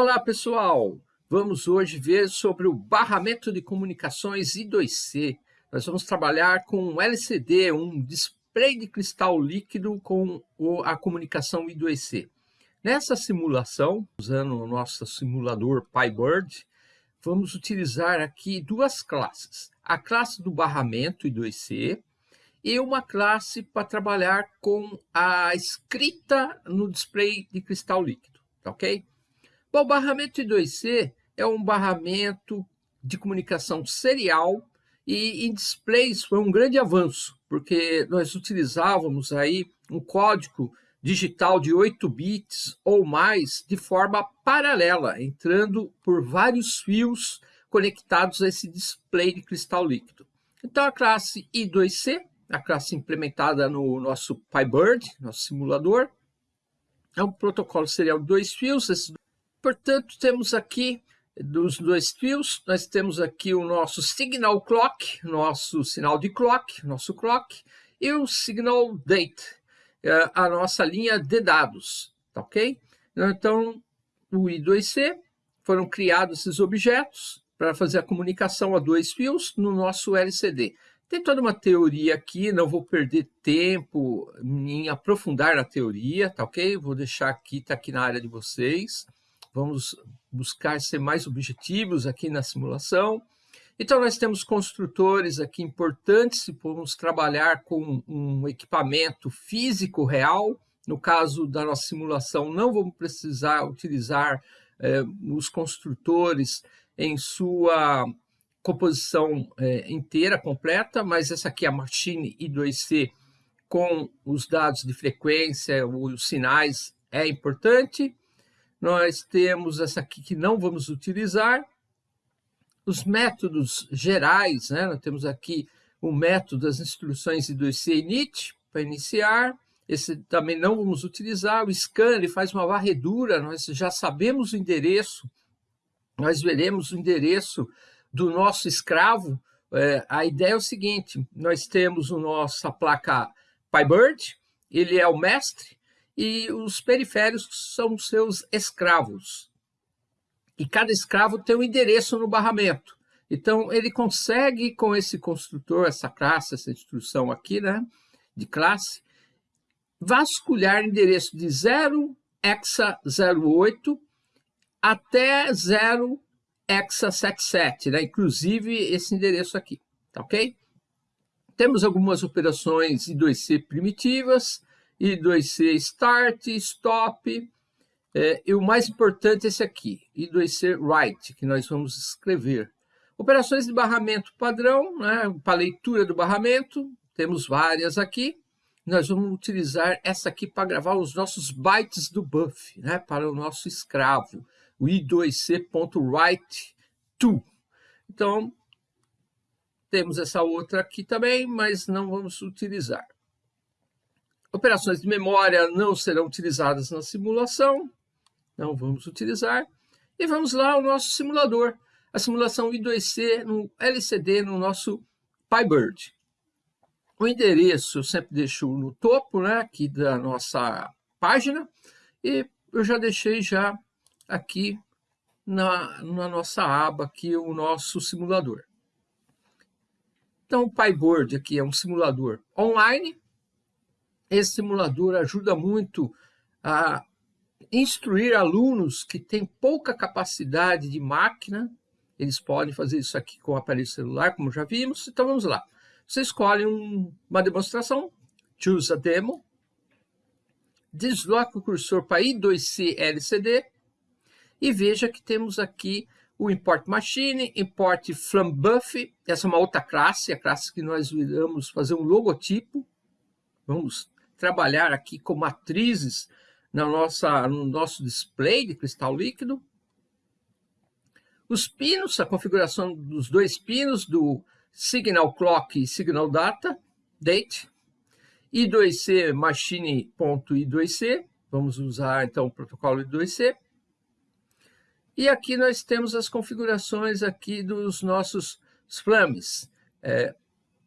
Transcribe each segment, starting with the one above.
Olá pessoal, vamos hoje ver sobre o barramento de comunicações I2C. Nós vamos trabalhar com um LCD, um display de cristal líquido com a comunicação I2C. Nessa simulação, usando o nosso simulador PyBird, vamos utilizar aqui duas classes. A classe do barramento I2C e uma classe para trabalhar com a escrita no display de cristal líquido, tá ok? Bom, o barramento I2C é um barramento de comunicação serial e em displays foi um grande avanço, porque nós utilizávamos aí um código digital de 8 bits ou mais de forma paralela, entrando por vários fios conectados a esse display de cristal líquido. Então a classe I2C, a classe implementada no nosso PyBird, nosso simulador, é um protocolo serial de dois fios, esses Portanto, temos aqui dos dois fios, nós temos aqui o nosso signal clock, nosso sinal de clock, nosso clock, e o signal date, é, a nossa linha de dados, tá ok? Então, o I2C, foram criados esses objetos para fazer a comunicação a dois fios no nosso LCD. Tem toda uma teoria aqui, não vou perder tempo em aprofundar na teoria, tá ok? Vou deixar aqui, tá aqui na área de vocês. Vamos buscar ser mais objetivos aqui na simulação. Então, nós temos construtores aqui importantes se vamos trabalhar com um equipamento físico real. No caso da nossa simulação, não vamos precisar utilizar eh, os construtores em sua composição eh, inteira, completa, mas essa aqui é a Machine I2C com os dados de frequência, os sinais, é importante. Nós temos essa aqui que não vamos utilizar. Os métodos gerais, né? nós temos aqui o método das instruções I2C init, para iniciar. Esse também não vamos utilizar. O scan ele faz uma varredura, nós já sabemos o endereço, nós veremos o endereço do nosso escravo. É, a ideia é o seguinte, nós temos a nossa placa PyBird, ele é o mestre, e os periféricos são seus escravos. E cada escravo tem um endereço no barramento. Então, ele consegue, com esse construtor, essa classe, essa instrução aqui, né, de classe, vasculhar endereço de 0 hexa 08 até 0 hexa 77, né, inclusive esse endereço aqui, tá ok? Temos algumas operações I2C primitivas, I2C Start, Stop, é, e o mais importante é esse aqui, I2C Write, que nós vamos escrever. Operações de barramento padrão, né, para leitura do barramento, temos várias aqui. Nós vamos utilizar essa aqui para gravar os nossos bytes do buff, né, para o nosso escravo, o i2c.write2. Então, temos essa outra aqui também, mas não vamos utilizar. Operações de memória não serão utilizadas na simulação, não vamos utilizar. E vamos lá ao nosso simulador, a simulação I2C no LCD no nosso PyBird. O endereço eu sempre deixo no topo né, aqui da nossa página e eu já deixei já aqui na, na nossa aba aqui o nosso simulador. Então o PyBird aqui é um simulador online, esse simulador ajuda muito a instruir alunos que têm pouca capacidade de máquina, eles podem fazer isso aqui com o aparelho celular, como já vimos. Então, vamos lá. Você escolhe um, uma demonstração, choose a demo, desloca o cursor para I2C LCD e veja que temos aqui o import machine, import from buff, essa é uma outra classe, a classe que nós iremos fazer um logotipo. Vamos trabalhar aqui com matrizes na nossa, no nosso display de cristal líquido. Os pinos, a configuração dos dois pinos do Signal Clock e Signal Data, Date, I2C Machine.I2C, vamos usar então o protocolo I2C. E aqui nós temos as configurações aqui dos nossos flames, é,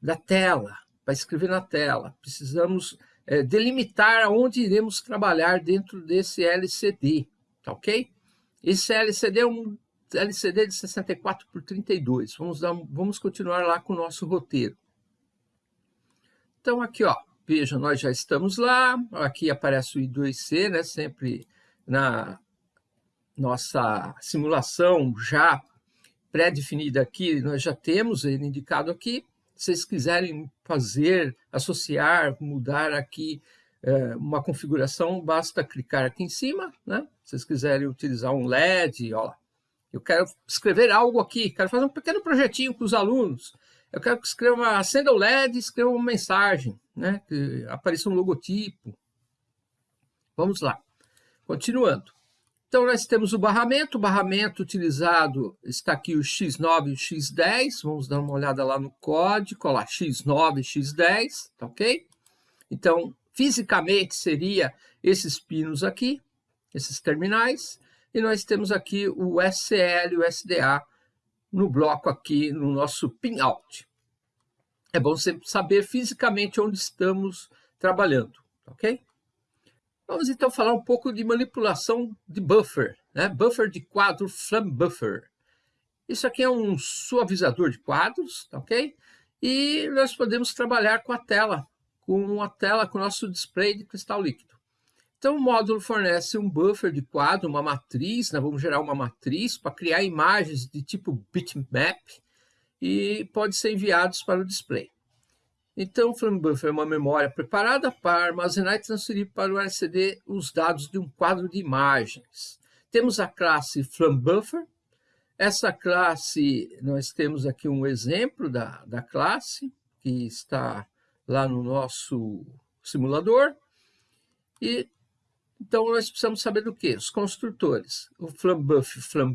da tela, para escrever na tela. Precisamos é, delimitar aonde iremos trabalhar dentro desse LCD, tá ok? Esse LCD é um LCD de 64 por 32. Vamos, dar, vamos continuar lá com o nosso roteiro. Então, aqui, ó, veja, nós já estamos lá. Aqui aparece o I2C, né, sempre na nossa simulação já pré-definida aqui, nós já temos ele indicado aqui. Vocês quiserem fazer, associar, mudar aqui é, uma configuração, basta clicar aqui em cima, né? Se vocês quiserem utilizar um LED, ó, eu quero escrever algo aqui, quero fazer um pequeno projetinho com os alunos. Eu quero que escreva uma, acenda o LED, escreva uma mensagem, né? Que apareça um logotipo. Vamos lá. Continuando. Então, nós temos o barramento. O barramento utilizado está aqui o X9 e o X10. Vamos dar uma olhada lá no código, lá X9 e X10, tá ok? Então, fisicamente seria esses pinos aqui, esses terminais. E nós temos aqui o SL e o SDA no bloco aqui, no nosso pin-out. É bom sempre saber fisicamente onde estamos trabalhando, ok? Vamos então falar um pouco de manipulação de buffer, né? buffer de quadro Flam Buffer. Isso aqui é um suavizador de quadros, tá ok? E nós podemos trabalhar com a tela, com a tela, com o nosso display de cristal líquido. Então, o módulo fornece um buffer de quadro, uma matriz, né? vamos gerar uma matriz para criar imagens de tipo bitmap e pode ser enviados para o display. Então, o Flame Buffer é uma memória preparada para armazenar e transferir para o LCD os dados de um quadro de imagens. Temos a classe Flame Buffer. Essa classe, nós temos aqui um exemplo da, da classe, que está lá no nosso simulador. E, então, nós precisamos saber do que? Os construtores. O Flame Buffer, Flame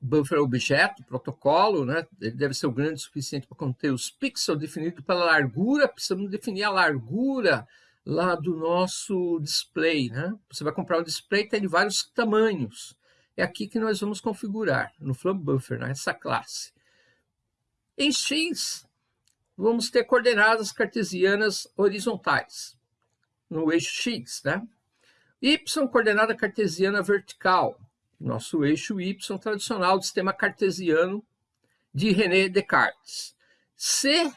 Buffer, objeto, protocolo, né? ele deve ser o grande o suficiente para conter os pixels definidos pela largura, precisamos definir a largura lá do nosso display. Né? Você vai comprar um display tem de vários tamanhos. É aqui que nós vamos configurar, no Flame Buffer, nessa né? classe. Em X, vamos ter coordenadas cartesianas horizontais, no eixo X. Né? Y, coordenada cartesiana vertical, nosso eixo Y tradicional do sistema cartesiano de René Descartes. C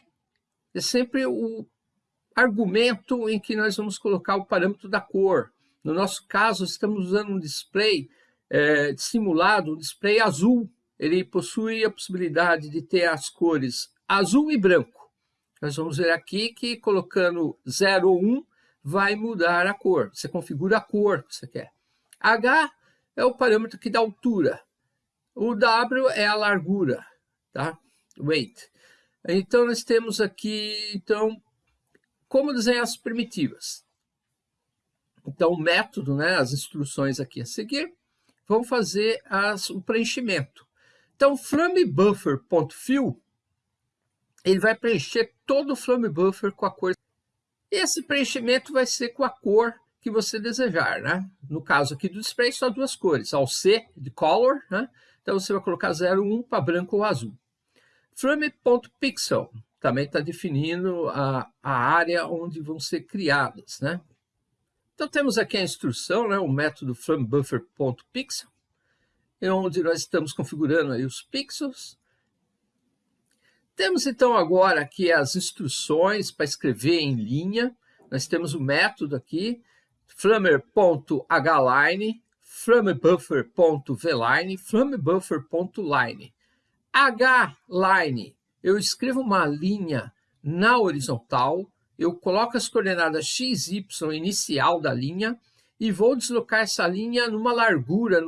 é sempre o argumento em que nós vamos colocar o parâmetro da cor. No nosso caso, estamos usando um display é, simulado, um display azul. Ele possui a possibilidade de ter as cores azul e branco. Nós vamos ver aqui que colocando 0 ou 1 vai mudar a cor. Você configura a cor que você quer. H é o parâmetro que dá altura. O W é a largura, tá? Weight. Então, nós temos aqui, então, como desenhar as primitivas. Então, o método, né, as instruções aqui a seguir, vão fazer as, o preenchimento. Então, flamebuffer.fill, ele vai preencher todo o flamebuffer com a cor. Esse preenchimento vai ser com a cor que você desejar, né? No caso aqui do display, só duas cores, ao C de color, né? Então você vai colocar 01 para branco ou azul. Frame.pixel também está definindo a, a área onde vão ser criadas, né? Então temos aqui a instrução, né? O método framebuffer.pixel, onde nós estamos configurando aí os pixels. Temos então agora aqui as instruções para escrever em linha. Nós temos o método aqui, flamer.hline, flamebuffer.vline, flamebuffer.line. H-line, eu escrevo uma linha na horizontal, eu coloco as coordenadas x, y inicial da linha e vou deslocar essa linha numa largura,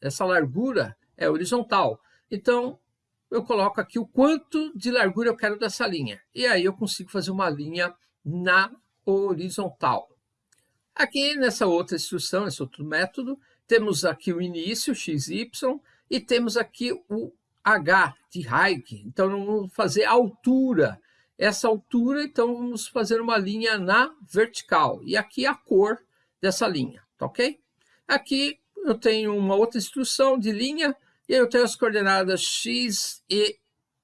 essa largura é horizontal. Então, eu coloco aqui o quanto de largura eu quero dessa linha. E aí eu consigo fazer uma linha na horizontal. Aqui nessa outra instrução, nesse outro método, temos aqui o início, xy, e temos aqui o h de height. Então, vamos fazer altura. Essa altura, então, vamos fazer uma linha na vertical. E aqui a cor dessa linha, tá ok? Aqui eu tenho uma outra instrução de linha, e eu tenho as coordenadas x e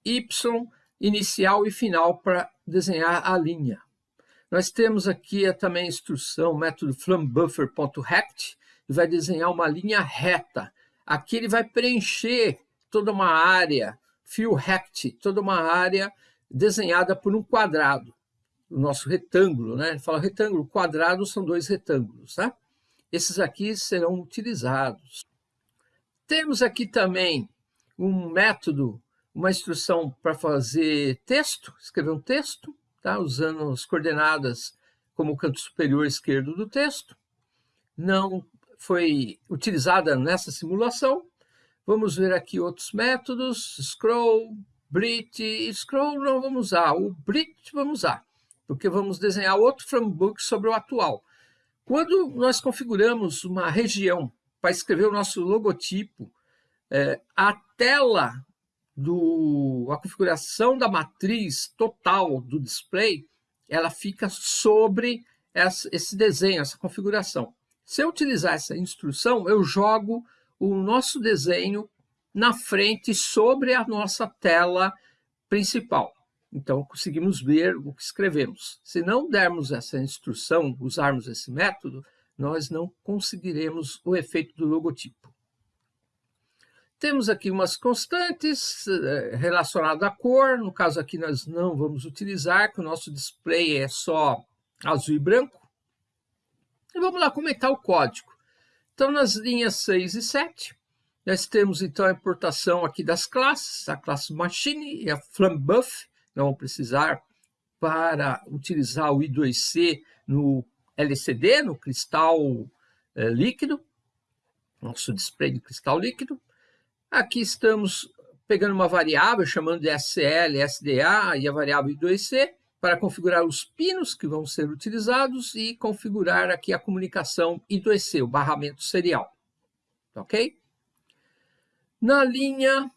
y, inicial e final, para desenhar a linha. Nós temos aqui também a instrução, o método flambuffer.rect, e vai desenhar uma linha reta. Aqui ele vai preencher toda uma área, fill rect, toda uma área desenhada por um quadrado, o nosso retângulo, né? Ele fala retângulo, quadrado são dois retângulos, tá? Esses aqui serão utilizados. Temos aqui também um método, uma instrução para fazer texto, escrever um texto, tá? usando as coordenadas como canto superior esquerdo do texto. Não foi utilizada nessa simulação. Vamos ver aqui outros métodos, scroll, Brit, scroll não vamos usar, o Brit vamos usar, porque vamos desenhar outro Frambook sobre o atual. Quando nós configuramos uma região para escrever o nosso logotipo, é, a tela do a configuração da matriz total do display, ela fica sobre essa, esse desenho, essa configuração. Se eu utilizar essa instrução, eu jogo o nosso desenho na frente sobre a nossa tela principal. Então, conseguimos ver o que escrevemos. Se não dermos essa instrução, usarmos esse método, nós não conseguiremos o efeito do logotipo. Temos aqui umas constantes eh, relacionadas à cor. No caso aqui, nós não vamos utilizar, que o nosso display é só azul e branco. E vamos lá comentar o código. Então, nas linhas 6 e 7, nós temos então a importação aqui das classes, a classe Machine e a FlamBuff, não vamos precisar para utilizar o I2C no LCD, no cristal é, líquido, nosso display de cristal líquido. Aqui estamos pegando uma variável, chamando de SL, SDA e a variável I2C, para configurar os pinos que vão ser utilizados e configurar aqui a comunicação I2C, o barramento serial. Ok? Na linha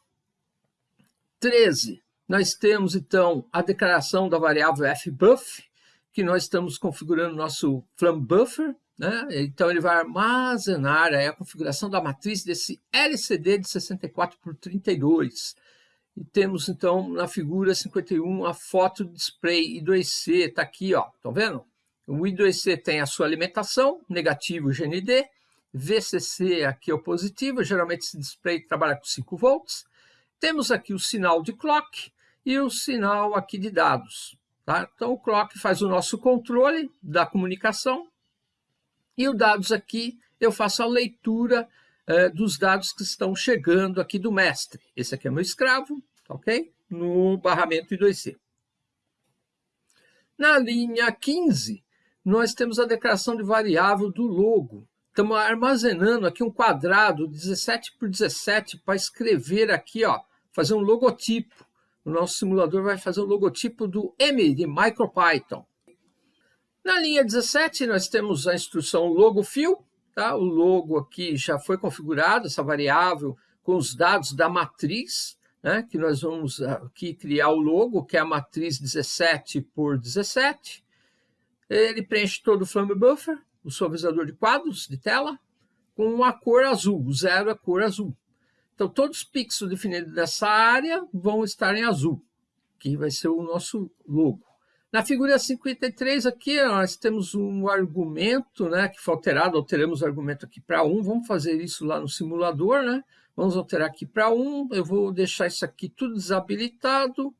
13, nós temos então a declaração da variável fbuff, que nós estamos configurando nosso FlamBuffer, né? então ele vai armazenar a configuração da matriz desse LCD de 64 por 32. E temos então na figura 51 a foto do display I2C, está aqui, ó, estão vendo? O I2C tem a sua alimentação, negativo GND, VCC aqui é o positivo, geralmente esse display trabalha com 5 volts. Temos aqui o sinal de clock e o sinal aqui de dados. Tá? Então o clock faz o nosso controle da comunicação e o dados aqui eu faço a leitura eh, dos dados que estão chegando aqui do mestre. Esse aqui é meu escravo, ok? No barramento I2C. Na linha 15, nós temos a declaração de variável do logo. Estamos armazenando aqui um quadrado 17 por 17 para escrever aqui, ó, fazer um logotipo. O nosso simulador vai fazer o logotipo do M de MicroPython. Na linha 17, nós temos a instrução logofill. Tá? O logo aqui já foi configurado, essa variável, com os dados da matriz, né? que nós vamos aqui criar o logo, que é a matriz 17 por 17. Ele preenche todo o Flame Buffer, o suavizador de quadros de tela com a cor azul, o zero é cor azul. Então, todos os pixels definidos nessa área vão estar em azul, que vai ser o nosso logo. Na figura 53 aqui, nós temos um argumento, né, que foi alterado, alteramos o argumento aqui para 1, vamos fazer isso lá no simulador, né? Vamos alterar aqui para 1, eu vou deixar isso aqui tudo desabilitado,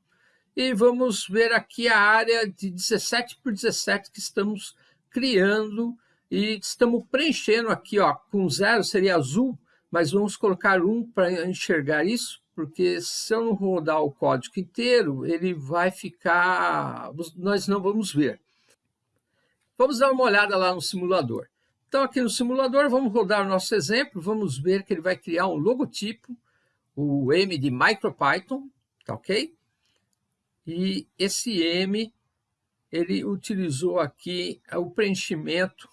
e vamos ver aqui a área de 17 por 17 que estamos criando e estamos preenchendo aqui, ó, com zero seria azul, mas vamos colocar um para enxergar isso, porque se eu não rodar o código inteiro, ele vai ficar... nós não vamos ver. Vamos dar uma olhada lá no simulador. Então, aqui no simulador, vamos rodar o nosso exemplo, vamos ver que ele vai criar um logotipo, o M de MicroPython, tá ok? E esse M, ele utilizou aqui o preenchimento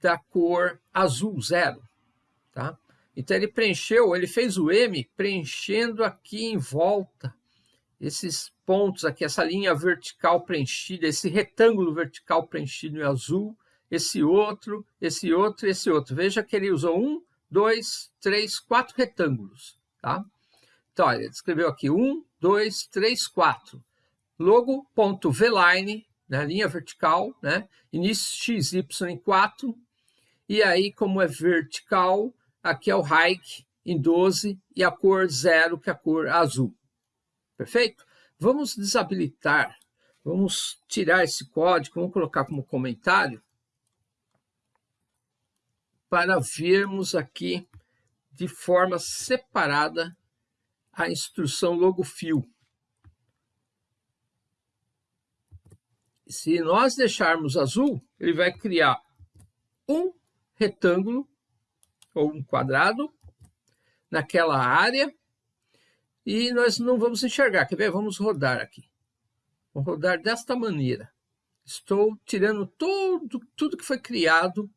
da cor azul zero, tá? Então ele preencheu, ele fez o M preenchendo aqui em volta esses pontos aqui, essa linha vertical preenchida, esse retângulo vertical preenchido em azul, esse outro, esse outro, esse outro. Veja que ele usou um, dois, três, quatro retângulos, tá? Então, ele escreveu aqui um, dois, três, quatro. Logo.vline, na né, linha vertical, né? Início XY em 4, e aí, como é vertical, aqui é o height em 12 e a cor zero, que é a cor azul. Perfeito? Vamos desabilitar, vamos tirar esse código, vamos colocar como comentário, para vermos aqui de forma separada a instrução logo fio. Se nós deixarmos azul, ele vai criar um retângulo ou um quadrado naquela área e nós não vamos enxergar. Quer ver? Vamos rodar aqui. Vamos rodar desta maneira. Estou tirando todo, tudo que foi criado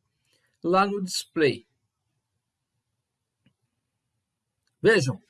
lá no display. Vejam,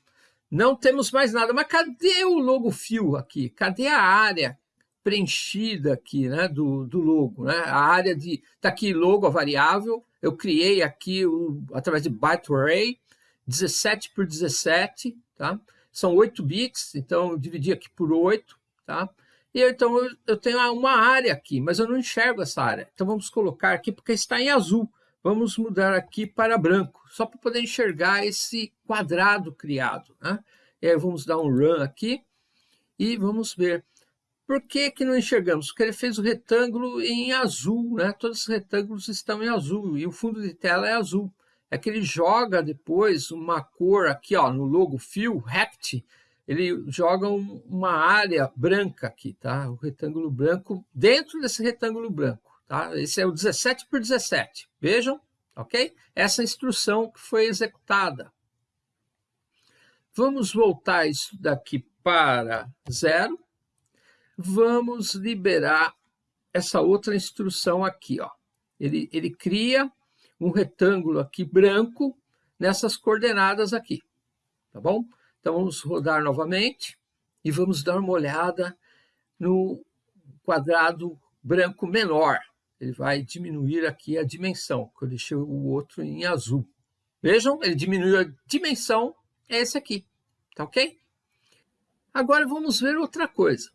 não temos mais nada. Mas cadê o logo fio aqui? Cadê a área preenchida aqui né, do, do logo? Né? A área de... Está aqui logo, a variável. Eu criei aqui o, através de byte array, 17 por 17, tá? São 8 bits, então eu dividi aqui por 8, tá? E então eu, eu tenho uma área aqui, mas eu não enxergo essa área. Então vamos colocar aqui, porque está em azul. Vamos mudar aqui para branco, só para poder enxergar esse quadrado criado. Né? E aí vamos dar um run aqui e vamos ver. Por que, que não enxergamos? Porque ele fez o retângulo em azul, né? Todos os retângulos estão em azul e o fundo de tela é azul. É que ele joga depois uma cor aqui, ó, no logo Fill, Rect, ele joga um, uma área branca aqui, tá? O retângulo branco dentro desse retângulo branco, tá? Esse é o 17 por 17. Vejam, ok? Essa instrução que foi executada. Vamos voltar isso daqui para zero vamos liberar essa outra instrução aqui. Ó. Ele, ele cria um retângulo aqui branco nessas coordenadas aqui, tá bom? Então vamos rodar novamente e vamos dar uma olhada no quadrado branco menor. Ele vai diminuir aqui a dimensão, que eu deixei o outro em azul. Vejam, ele diminuiu a dimensão, é esse aqui, tá ok? Agora vamos ver outra coisa.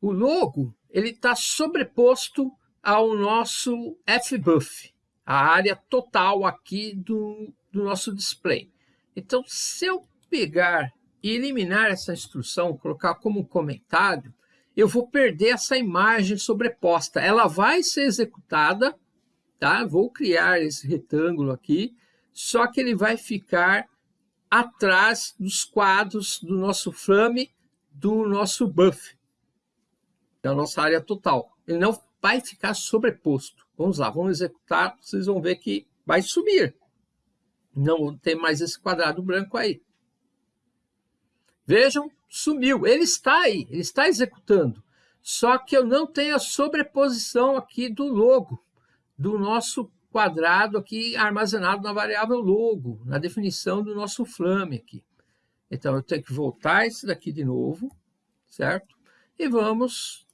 O logo ele está sobreposto ao nosso fbuff, a área total aqui do, do nosso display. Então, se eu pegar e eliminar essa instrução, colocar como comentário, eu vou perder essa imagem sobreposta. Ela vai ser executada, tá? Vou criar esse retângulo aqui, só que ele vai ficar atrás dos quadros do nosso frame, do nosso buff da nossa área total. Ele não vai ficar sobreposto. Vamos lá, vamos executar, vocês vão ver que vai subir. Não tem mais esse quadrado branco aí. Vejam, sumiu. Ele está aí, ele está executando. Só que eu não tenho a sobreposição aqui do logo, do nosso quadrado aqui armazenado na variável logo, na definição do nosso flame aqui. Então, eu tenho que voltar esse daqui de novo, certo? E vamos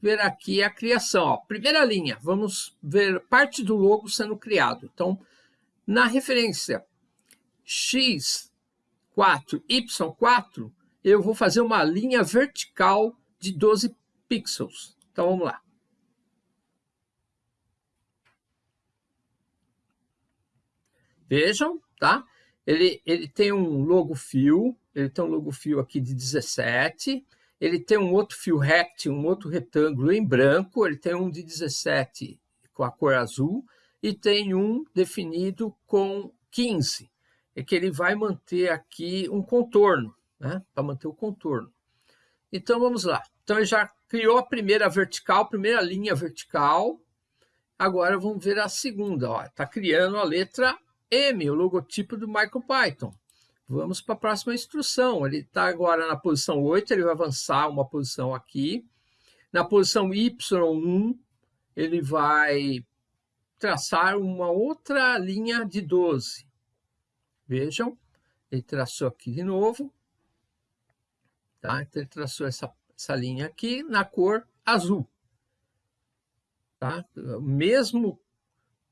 ver aqui a criação. Ó. Primeira linha, vamos ver parte do logo sendo criado. Então, na referência x4, y4, eu vou fazer uma linha vertical de 12 pixels. Então, vamos lá. Vejam, tá? Ele, ele tem um logo fio, ele tem um logo fio aqui de 17, ele tem um outro fio rect, um outro retângulo em branco, ele tem um de 17 com a cor azul e tem um definido com 15, é que ele vai manter aqui um contorno, né? para manter o contorno. Então, vamos lá. Então, ele já criou a primeira vertical, primeira linha vertical. Agora, vamos ver a segunda. Está criando a letra M, o logotipo do MicroPython. Vamos para a próxima instrução. Ele está agora na posição 8, ele vai avançar uma posição aqui. Na posição Y1, ele vai traçar uma outra linha de 12. Vejam, ele traçou aqui de novo. Tá? Então, ele traçou essa, essa linha aqui na cor azul. Tá? Mesmo,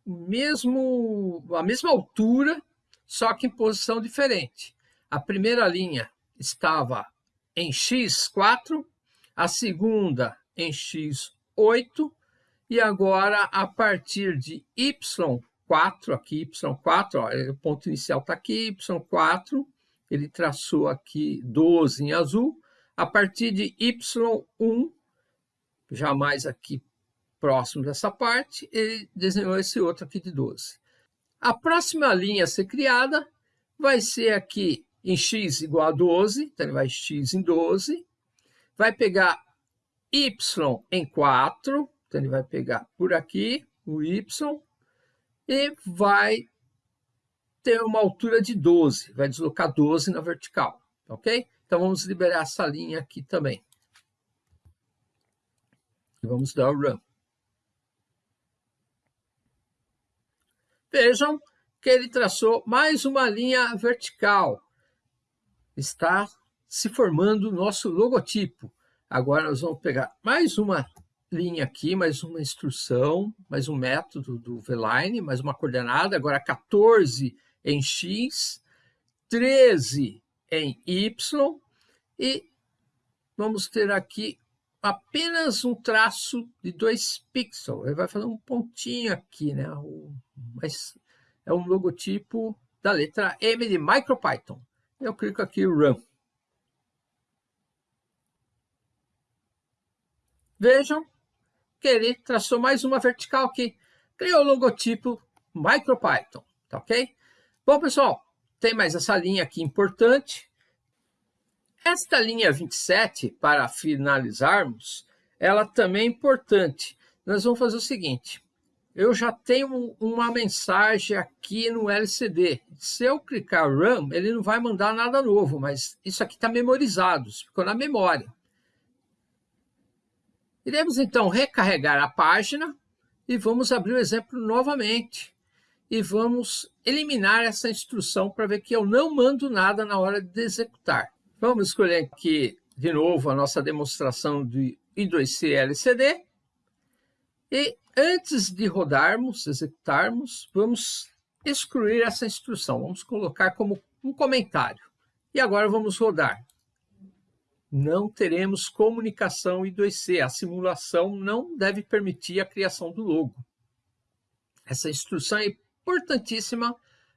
mesmo, a mesma altura só que em posição diferente. A primeira linha estava em x4, a segunda em x8 E agora, a partir de Y4, aqui Y4, ó, o ponto inicial está aqui, Y4, ele traçou aqui 12 em azul. A partir de Y1, já mais aqui próximo dessa parte, ele desenhou esse outro aqui de 12. A próxima linha a ser criada vai ser aqui em x igual a 12, então ele vai x em 12, vai pegar y em 4, então ele vai pegar por aqui o y, e vai ter uma altura de 12, vai deslocar 12 na vertical, ok? Então vamos liberar essa linha aqui também. E vamos dar o run. Vejam que ele traçou mais uma linha vertical. Está se formando o nosso logotipo. Agora nós vamos pegar mais uma linha aqui, mais uma instrução, mais um método do VLine, mais uma coordenada, agora 14 em X, 13 em Y, e vamos ter aqui apenas um traço de dois pixels. Ele vai fazer um pontinho aqui, né? Mas é um logotipo da letra M de MicroPython. Eu clico aqui Run. Vejam que ele traçou mais uma vertical aqui. Criou o logotipo MicroPython, tá ok? Bom, pessoal, tem mais essa linha aqui importante. Esta linha 27, para finalizarmos, ela também é importante. Nós vamos fazer o seguinte, eu já tenho uma mensagem aqui no LCD. Se eu clicar Run, ele não vai mandar nada novo, mas isso aqui está memorizado, ficou na memória. Iremos então recarregar a página e vamos abrir o exemplo novamente. E vamos eliminar essa instrução para ver que eu não mando nada na hora de executar. Vamos escolher aqui de novo a nossa demonstração de I2C LCD. E antes de rodarmos, executarmos, vamos excluir essa instrução. Vamos colocar como um comentário. E agora vamos rodar. Não teremos comunicação I2C. A simulação não deve permitir a criação do logo. Essa instrução é importantíssima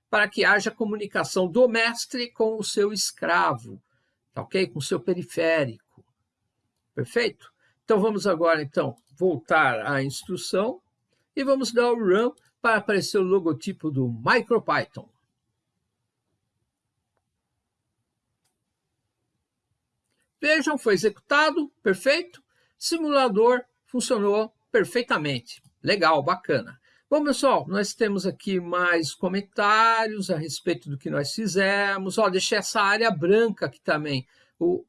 para que haja comunicação do mestre com o seu escravo tá ok? Com seu periférico. Perfeito? Então vamos agora então voltar à instrução e vamos dar o run para aparecer o logotipo do MicroPython. Vejam, foi executado, perfeito. Simulador funcionou perfeitamente. Legal, bacana. Bom, pessoal, nós temos aqui mais comentários a respeito do que nós fizemos. Ó, deixei essa área branca aqui também, o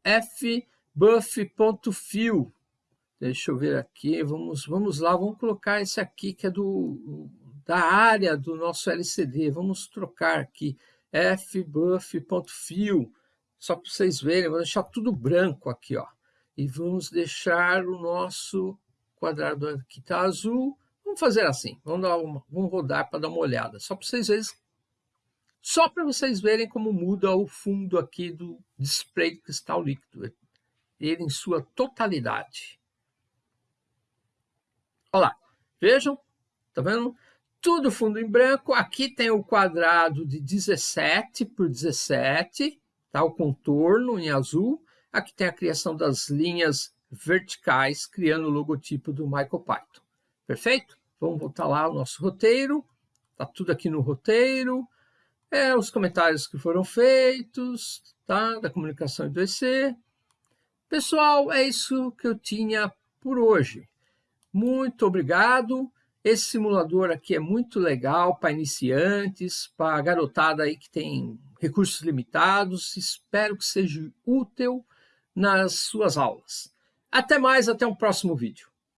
fbuff.fill. Deixa eu ver aqui, vamos, vamos lá, vamos colocar esse aqui que é do, da área do nosso LCD. Vamos trocar aqui, fbuff.fill, só para vocês verem, vou deixar tudo branco aqui, ó. E vamos deixar o nosso quadrado aqui está azul, Vamos fazer assim, vamos, dar uma, vamos rodar para dar uma olhada, só para vocês verem, só para vocês verem como muda o fundo aqui do display de cristal líquido, ele em sua totalidade. Olha lá, vejam, tá vendo? Tudo fundo em branco, aqui tem o quadrado de 17 por 17, tá? o contorno em azul, aqui tem a criação das linhas verticais, criando o logotipo do MicroPython. Perfeito? Vamos voltar lá ao nosso roteiro. Está tudo aqui no roteiro. É, os comentários que foram feitos, tá? Da comunicação em 2C. Pessoal, é isso que eu tinha por hoje. Muito obrigado. Esse simulador aqui é muito legal para iniciantes, para garotada aí que tem recursos limitados. Espero que seja útil nas suas aulas. Até mais, até o próximo vídeo.